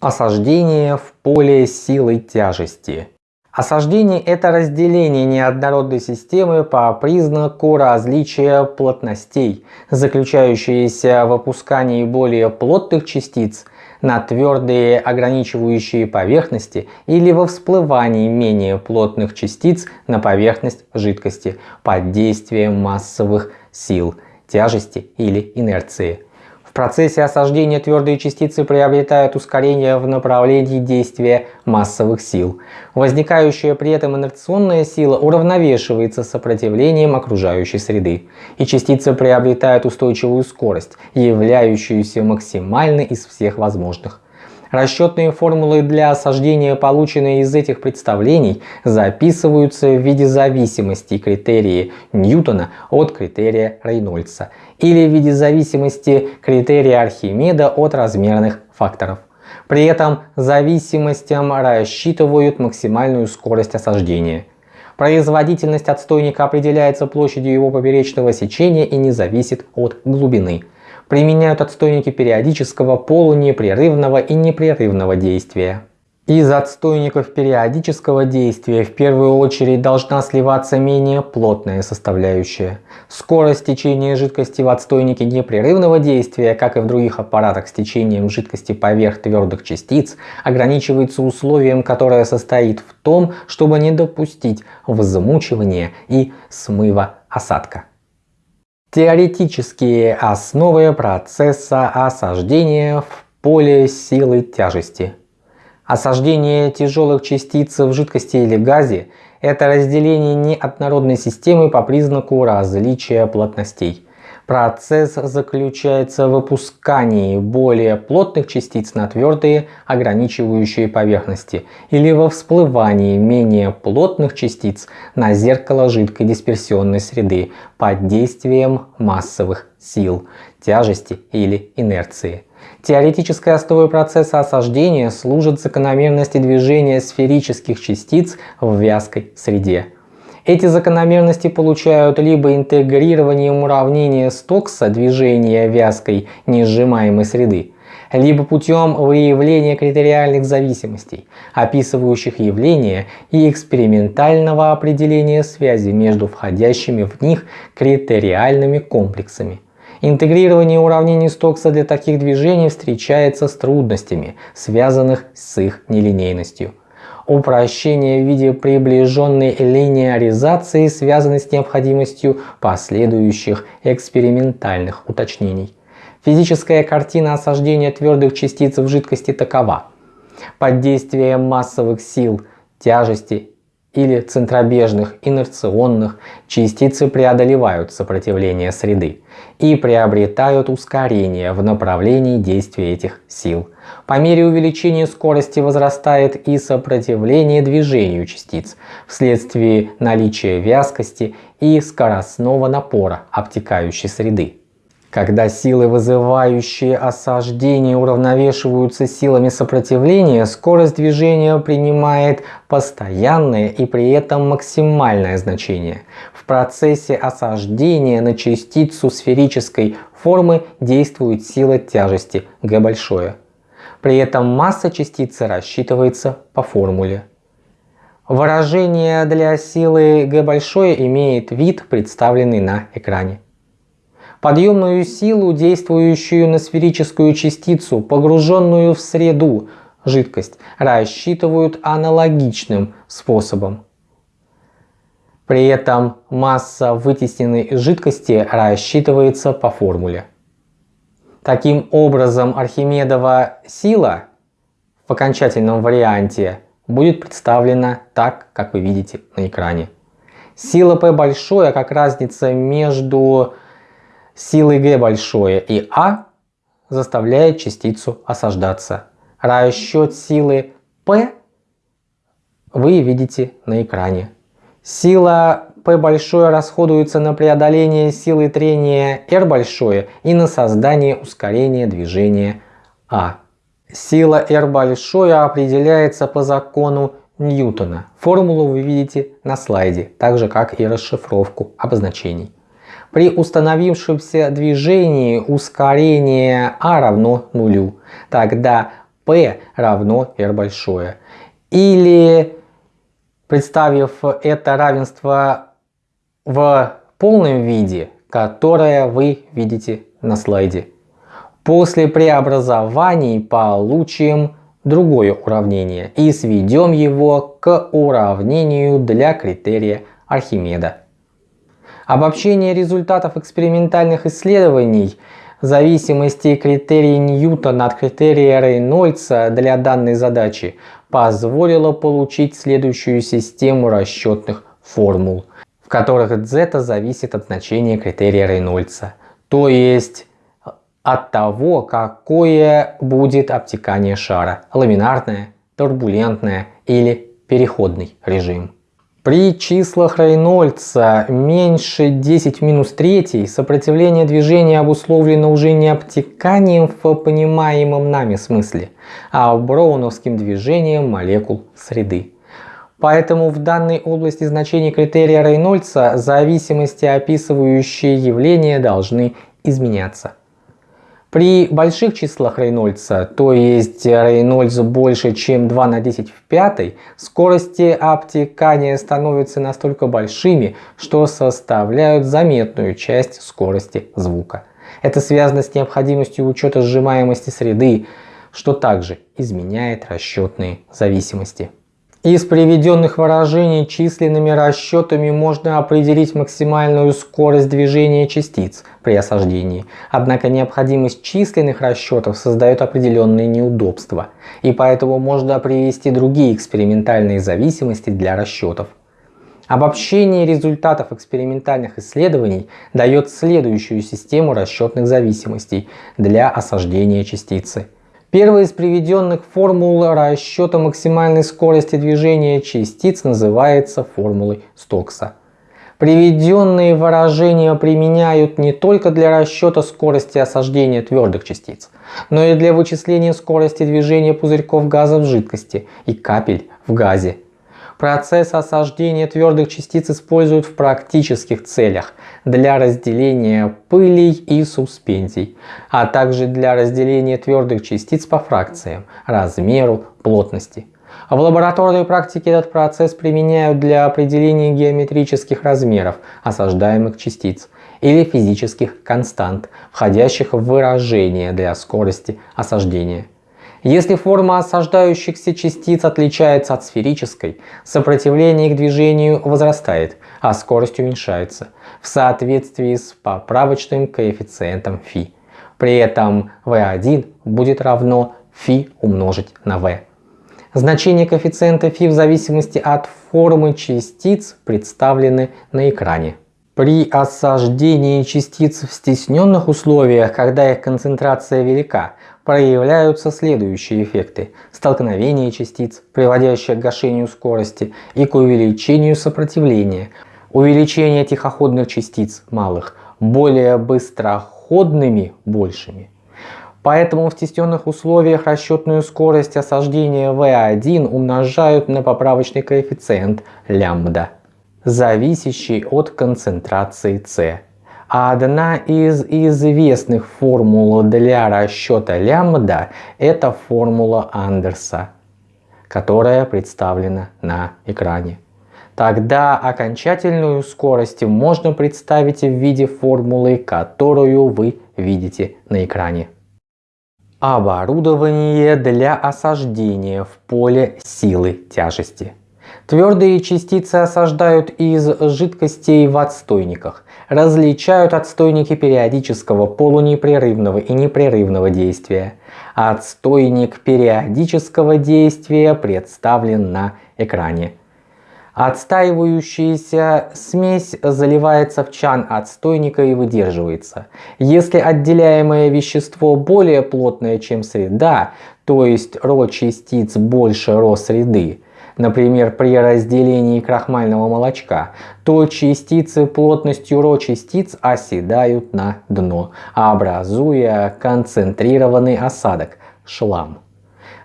Осаждение в поле силы тяжести. Осаждение – это разделение неоднородной системы по признаку различия плотностей, заключающееся в опускании более плотных частиц на твердые ограничивающие поверхности или во всплывании менее плотных частиц на поверхность жидкости под действием массовых сил, тяжести или инерции процессе осаждения твердые частицы приобретают ускорение в направлении действия массовых сил. Возникающая при этом инерционная сила уравновешивается сопротивлением окружающей среды, и частицы приобретают устойчивую скорость, являющуюся максимальной из всех возможных. Расчетные формулы для осаждения, полученные из этих представлений, записываются в виде зависимости критерии Ньютона от критерия Рейнольдса или в виде зависимости критерия Архимеда от размерных факторов. При этом зависимостям рассчитывают максимальную скорость осаждения. Производительность отстойника определяется площадью его поперечного сечения и не зависит от глубины применяют отстойники периодического, полунепрерывного и непрерывного действия. Из отстойников периодического действия в первую очередь должна сливаться менее плотная составляющая. Скорость течения жидкости в отстойнике непрерывного действия, как и в других аппаратах с течением жидкости поверх твердых частиц, ограничивается условием, которое состоит в том, чтобы не допустить взмучивания и смыва осадка. Теоретические основы процесса осаждения в поле силы тяжести. Осаждение тяжелых частиц в жидкости или газе – это разделение неоднородной системы по признаку различия плотностей. Процесс заключается в выпускании более плотных частиц на твердые ограничивающие поверхности или во всплывании менее плотных частиц на зеркало жидкой дисперсионной среды под действием массовых сил, тяжести или инерции. Теоретической основой процесса осаждения служит закономерности движения сферических частиц в вязкой среде. Эти закономерности получают либо интегрированием уравнения Стокса движения вязкой несжимаемой среды, либо путем выявления критериальных зависимостей, описывающих явления и экспериментального определения связи между входящими в них критериальными комплексами. Интегрирование уравнений Стокса для таких движений встречается с трудностями, связанных с их нелинейностью упрощение в виде приближенной линеаризации связаны с необходимостью последующих экспериментальных уточнений. Физическая картина осаждения твердых частиц в жидкости такова. Под действием массовых сил, тяжести или центробежных инерционных частицы преодолевают сопротивление среды и приобретают ускорение в направлении действия этих сил. По мере увеличения скорости возрастает и сопротивление движению частиц вследствие наличия вязкости и скоростного напора обтекающей среды. Когда силы, вызывающие осаждение, уравновешиваются силами сопротивления, скорость движения принимает постоянное и при этом максимальное значение. В процессе осаждения на частицу сферической формы действует сила тяжести G большое. При этом масса частицы рассчитывается по формуле. Выражение для силы G большое имеет вид, представленный на экране. Подъемную силу, действующую на сферическую частицу, погруженную в среду, жидкость, рассчитывают аналогичным способом. При этом масса вытесненной жидкости рассчитывается по формуле. Таким образом, Архимедова сила в окончательном варианте будет представлена так, как вы видите на экране. Сила P большое, как разница между силой G большое и А заставляет частицу осаждаться. Расчет силы P вы видите на экране. Сила P большое расходуется на преодоление силы трения R большое и на создание ускорения движения А. Сила R большое определяется по закону Ньютона. Формулу вы видите на слайде, так же как и расшифровку обозначений. При установившемся движении ускорение А равно нулю. Тогда P равно R большое. Или представив это равенство в полном виде, которое вы видите на слайде. После преобразований получим другое уравнение и сведем его к уравнению для критерия Архимеда. Обобщение результатов экспериментальных исследований зависимости критерия Ньютона от критерия Рейнольдса для данной задачи позволило получить следующую систему расчетных формул, в которых z зависит от значения критерия Рейнольдса, то есть от того, какое будет обтекание шара – ламинарное, турбулентное или переходный режим. При числах Рейнольдса меньше 10 минус 3 сопротивление движения обусловлено уже не обтеканием в понимаемом нами смысле, а броуновским движением молекул среды. Поэтому в данной области значения критерия Рейнольдса зависимости, описывающие явления, должны изменяться. При больших числах Рейнольдса, то есть Рейнольдс больше, чем 2 на 10 в пятой, скорости обтекания становятся настолько большими, что составляют заметную часть скорости звука. Это связано с необходимостью учета сжимаемости среды, что также изменяет расчетные зависимости. Из приведенных выражений численными расчетами можно определить максимальную скорость движения частиц при осаждении. Однако необходимость численных расчетов создает определенные неудобства, и поэтому можно привести другие экспериментальные зависимости для расчетов. Обобщение результатов экспериментальных исследований дает следующую систему расчетных зависимостей для осаждения частицы – Первая из приведенных формул расчета максимальной скорости движения частиц называется формулой Стокса. Приведенные выражения применяют не только для расчета скорости осаждения твердых частиц, но и для вычисления скорости движения пузырьков газа в жидкости и капель в газе Процесс осаждения твердых частиц используют в практических целях для разделения пылей и суспензий, а также для разделения твердых частиц по фракциям, размеру, плотности. В лабораторной практике этот процесс применяют для определения геометрических размеров осаждаемых частиц или физических констант, входящих в выражение для скорости осаждения. Если форма осаждающихся частиц отличается от сферической, сопротивление к движению возрастает, а скорость уменьшается в соответствии с поправочным коэффициентом φ. При этом v1 будет равно φ умножить на v. Значения коэффициента φ в зависимости от формы частиц представлены на экране. При осаждении частиц в стесненных условиях, когда их концентрация велика, проявляются следующие эффекты. Столкновение частиц, приводящее к гашению скорости и к увеличению сопротивления. Увеличение тихоходных частиц малых более быстроходными большими. Поэтому в стесненных условиях расчетную скорость осаждения V1 умножают на поправочный коэффициент лямбда зависящий от концентрации С. А одна из известных формул для расчета лямбда – это формула Андерса, которая представлена на экране. Тогда окончательную скорость можно представить в виде формулы, которую вы видите на экране. Оборудование для осаждения в поле силы тяжести. Твердые частицы осаждают из жидкостей в отстойниках. Различают отстойники периодического, полунепрерывного и непрерывного действия. Отстойник периодического действия представлен на экране. Отстаивающаяся смесь заливается в чан отстойника и выдерживается. Если отделяемое вещество более плотное, чем среда, то есть ρ частиц больше ρ среды, Например, при разделении крахмального молочка, то частицы плотностью ро частиц оседают на дно, образуя концентрированный осадок – шлам.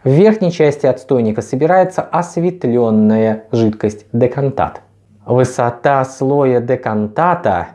В верхней части отстойника собирается осветленная жидкость декантат. Высота слоя декантата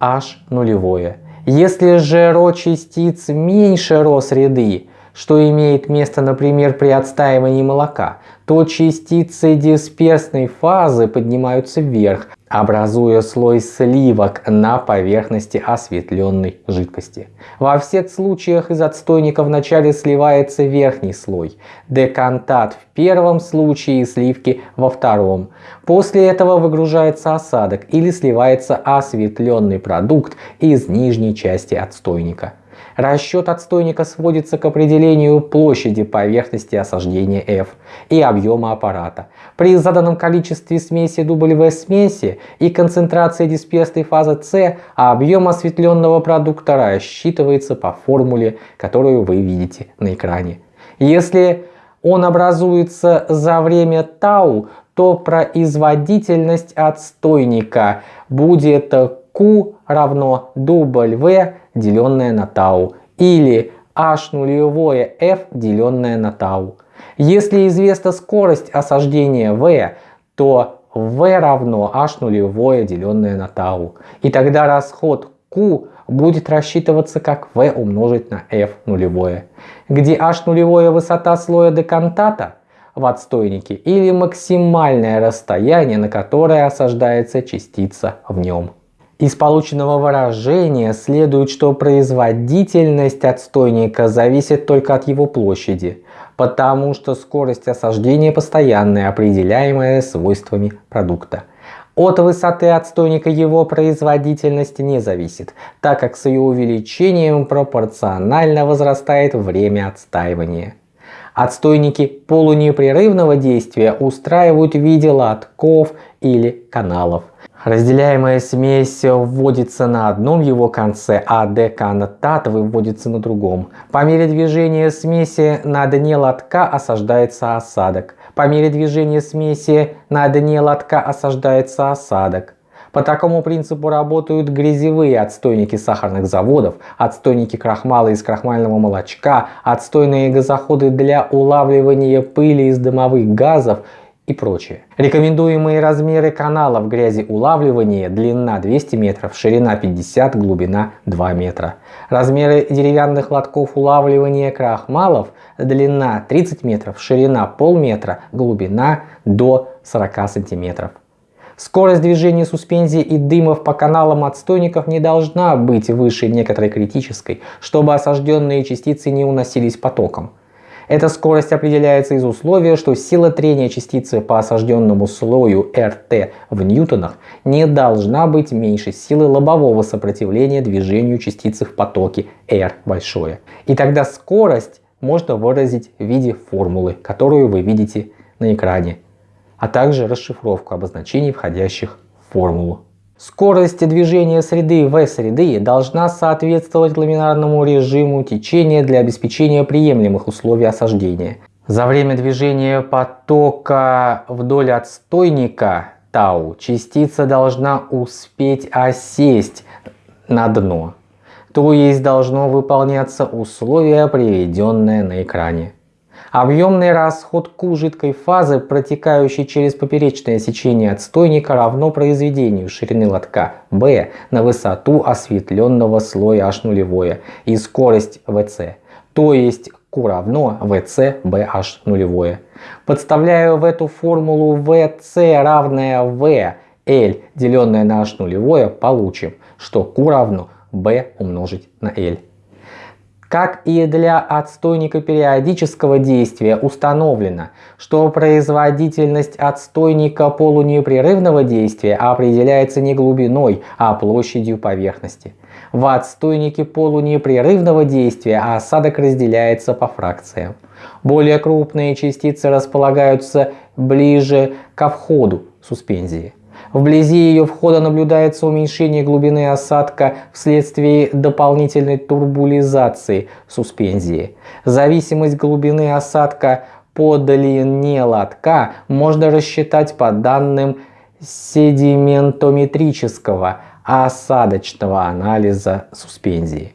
h нулевое. Если же ро частиц меньше ро среды, что имеет место, например, при отстаивании молока, то частицы дисперсной фазы поднимаются вверх, образуя слой сливок на поверхности осветленной жидкости. Во всех случаях из отстойника вначале сливается верхний слой, декантат в первом случае и сливки во втором. После этого выгружается осадок или сливается осветленный продукт из нижней части отстойника. Расчет отстойника сводится к определению площади поверхности осаждения F и объема аппарата. При заданном количестве смеси W смеси и концентрации дисперсной фазы C объем осветленного продукта рассчитывается по формуле, которую вы видите на экране. Если он образуется за время тау, то производительность отстойника будет Q равно W деленное на тау или h нулевое f деленное на тау. Если известна скорость осаждения v, то v равно h нулевое деленное на тау. И тогда расход Q будет рассчитываться как v умножить на f нулевое, где h нулевое высота слоя декантата в отстойнике или максимальное расстояние, на которое осаждается частица в нем. Из полученного выражения следует, что производительность отстойника зависит только от его площади, потому что скорость осаждения постоянная, определяемая свойствами продукта. От высоты отстойника его производительность не зависит, так как с ее увеличением пропорционально возрастает время отстаивания. Отстойники полунепрерывного действия устраивают в виде лотков или каналов. Разделяемая смесь вводится на одном его конце, а деканатат выводится на другом. По мере движения смеси на дне лотка осаждается осадок. По мере движения смеси на дне лотка осаждается осадок. По такому принципу работают грязевые отстойники сахарных заводов, отстойники крахмала из крахмального молочка, отстойные газоходы для улавливания пыли из дымовых газов и прочее. Рекомендуемые размеры каналов грязи улавливания длина 200 метров, ширина 50, глубина 2 метра. Размеры деревянных лотков улавливания крахмалов длина 30 метров, ширина полметра, глубина до 40 сантиметров. Скорость движения суспензии и дымов по каналам отстойников не должна быть выше некоторой критической, чтобы осажденные частицы не уносились потоком. Эта скорость определяется из условия, что сила трения частицы по осажденному слою RT в ньютонах не должна быть меньше силы лобового сопротивления движению частицы в потоке R большое. И тогда скорость можно выразить в виде формулы, которую вы видите на экране, а также расшифровку обозначений, входящих в формулу. Скорость движения среды в среды должна соответствовать ламинарному режиму течения для обеспечения приемлемых условий осаждения. За время движения потока вдоль отстойника тау частица должна успеть осесть на дно, то есть должно выполняться условие, приведенное на экране. Объемный расход Q жидкой фазы, протекающей через поперечное сечение отстойника, равно произведению ширины лотка B на высоту осветленного слоя H нулевое и скорость VC, то есть Q равно VC BH нулевое. Подставляю в эту формулу VC равное V L, деленное на H нулевое, получим, что Q равно B умножить на L. Как и для отстойника периодического действия установлено, что производительность отстойника полунепрерывного действия определяется не глубиной, а площадью поверхности. В отстойнике полунепрерывного действия осадок разделяется по фракциям. Более крупные частицы располагаются ближе ко входу суспензии. Вблизи ее входа наблюдается уменьшение глубины осадка вследствие дополнительной турбулизации суспензии. Зависимость глубины осадка по длине лотка можно рассчитать по данным седиментометрического осадочного анализа суспензии.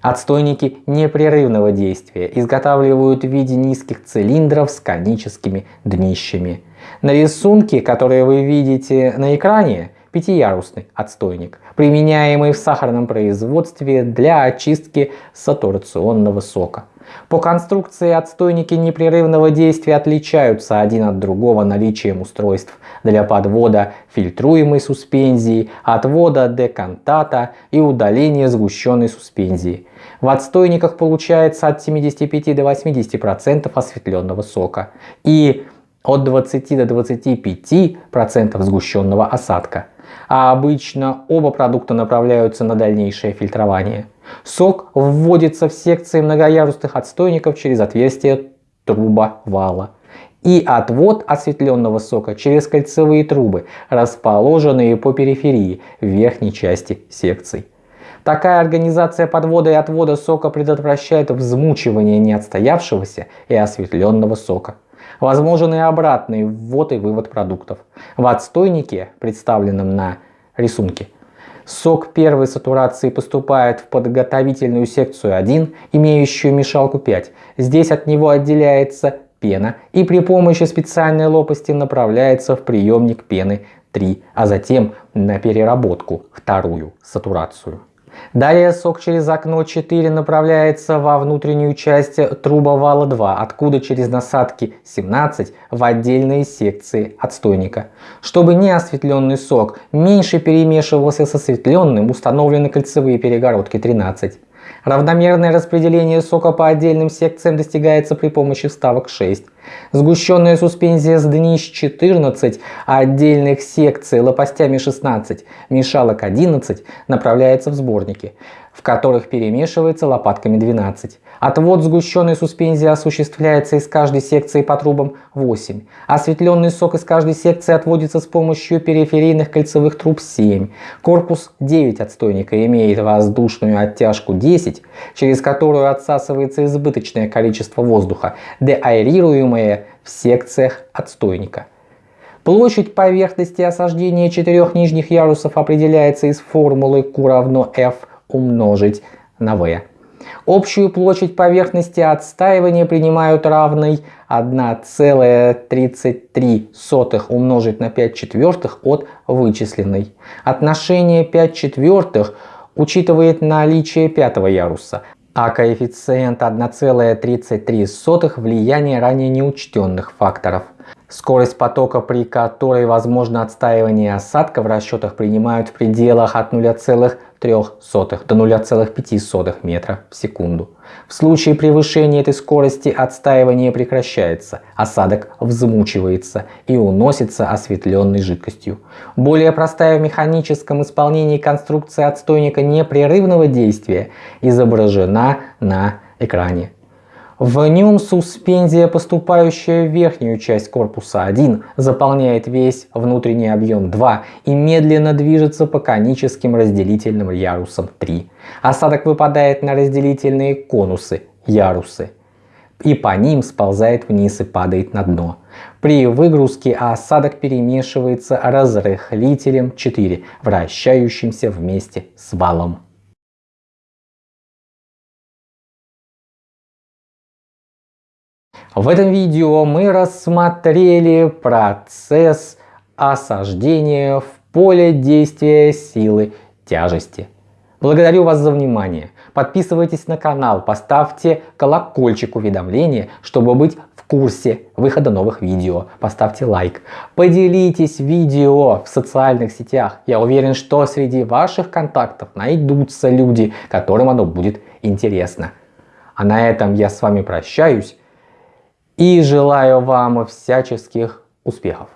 Отстойники непрерывного действия изготавливают в виде низких цилиндров с коническими днищами. На рисунке, которые вы видите на экране, пятиярусный отстойник, применяемый в сахарном производстве для очистки сатурационного сока. По конструкции отстойники непрерывного действия отличаются один от другого наличием устройств для подвода фильтруемой суспензии, отвода декантата и удаления сгущенной суспензии. В отстойниках получается от 75 до 80% осветленного сока и от 20 до 25% сгущенного осадка. А обычно оба продукта направляются на дальнейшее фильтрование. Сок вводится в секции многоярусных отстойников через отверстие труба вала и отвод осветленного сока через кольцевые трубы, расположенные по периферии верхней части секций. Такая организация подвода и отвода сока предотвращает взмучивание неотстоявшегося и осветленного сока. Возможен и обратный ввод и вывод продуктов. В отстойнике, представленном на рисунке, Сок первой сатурации поступает в подготовительную секцию 1, имеющую мешалку 5. Здесь от него отделяется пена и при помощи специальной лопасти направляется в приемник пены 3, а затем на переработку вторую сатурацию. Далее сок через окно 4 направляется во внутреннюю часть трубовала 2, откуда через насадки 17 в отдельные секции отстойника. Чтобы неосветленный сок меньше перемешивался с осветленным, установлены кольцевые перегородки 13. Равномерное распределение сока по отдельным секциям достигается при помощи вставок 6. Сгущенная суспензия с днищ 14, а отдельных секций лопастями 16, мешалок 11 направляется в сборники в которых перемешивается лопатками 12. Отвод сгущенной суспензии осуществляется из каждой секции по трубам 8. Осветленный сок из каждой секции отводится с помощью периферийных кольцевых труб 7. Корпус 9 отстойника имеет воздушную оттяжку 10, через которую отсасывается избыточное количество воздуха, деаэрируемое в секциях отстойника. Площадь поверхности осаждения четырех нижних ярусов определяется из формулы Q равно F умножить на v. Общую площадь поверхности отстаивания принимают равной 1,33 умножить на 5 четвертых от вычисленной. Отношение 5 четвертых учитывает наличие пятого яруса, а коэффициент 1,33 влияние ранее неучтенных факторов. Скорость потока, при которой возможно отстаивание осадка в расчетах принимают в пределах от 0,3 до 0,5 метра в секунду. В случае превышения этой скорости отстаивание прекращается, осадок взмучивается и уносится осветленной жидкостью. Более простая в механическом исполнении конструкция отстойника непрерывного действия изображена на экране. В нем суспензия, поступающая в верхнюю часть корпуса 1, заполняет весь внутренний объем 2 и медленно движется по коническим разделительным ярусам 3. Осадок выпадает на разделительные конусы, ярусы, и по ним сползает вниз и падает на дно. При выгрузке осадок перемешивается разрыхлителем 4, вращающимся вместе с валом. В этом видео мы рассмотрели процесс осаждения в поле действия силы тяжести. Благодарю вас за внимание. Подписывайтесь на канал, поставьте колокольчик уведомления, чтобы быть в курсе выхода новых видео. Поставьте лайк. Поделитесь видео в социальных сетях. Я уверен, что среди ваших контактов найдутся люди, которым оно будет интересно. А на этом я с вами прощаюсь и желаю вам всяческих успехов.